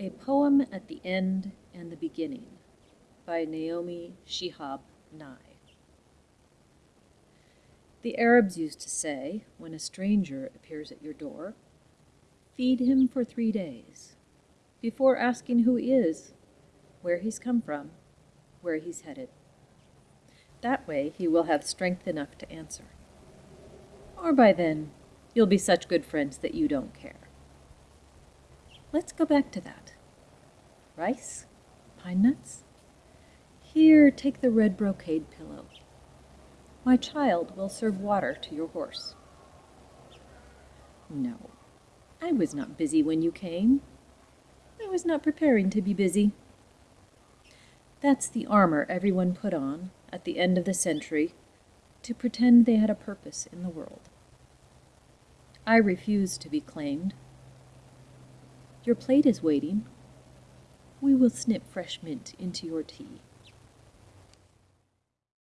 A Poem at the End and the Beginning by Naomi Shihab Nye The Arabs used to say, when a stranger appears at your door, Feed him for three days, before asking who he is, where he's come from, where he's headed. That way he will have strength enough to answer. Or by then, you'll be such good friends that you don't care. Let's go back to that. Rice? Pine nuts? Here, take the red brocade pillow. My child will serve water to your horse. No, I was not busy when you came. I was not preparing to be busy. That's the armor everyone put on at the end of the century to pretend they had a purpose in the world. I refuse to be claimed your plate is waiting. We will snip fresh mint into your tea.